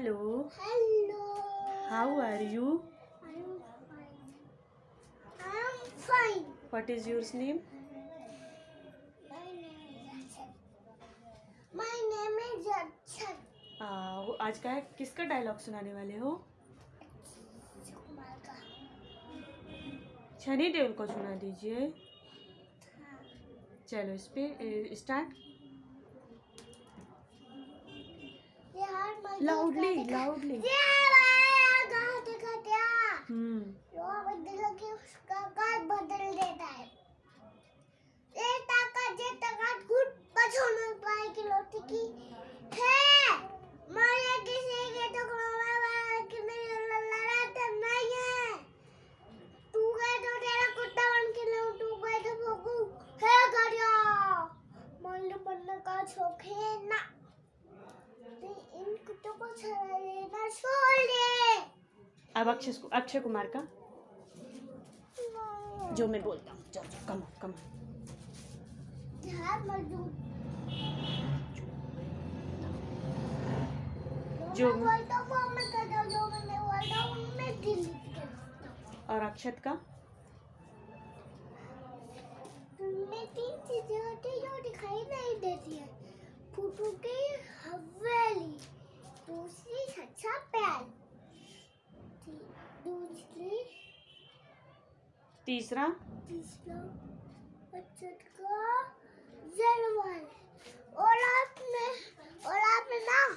Hello. Hello. How are you? I'm fine. I'm fine. What is your name? My name is. My name is Akshat. आ, आज का है किसका dialogue सुनाने वाले हो शनि देवल को सुना दीजिए हाँ। चलो इस पे स्टार्ट लाउडली लाउडली बदल के उसका काट बदल देता है ये ताकत जे ताकत गुड पछोड़ पाए की लोटी की है मारे किसी के तो कोमा वाला कि मेरी लड़ाते नहीं है तू गए तो तेरा कुत्ता बन के लो तू गए तो भोगू है गरिया मान लो का शौक ना अब अक्षय अक्षय कुमार का? जो मैं बोलता हूँ। चलो कम कम जो और अक्षत का? मैं तीन चीज़ें होती हैं जो दिखाई नहीं देती है। फूटू की हवेली तीसरा? तीसरा बचत का जलवाल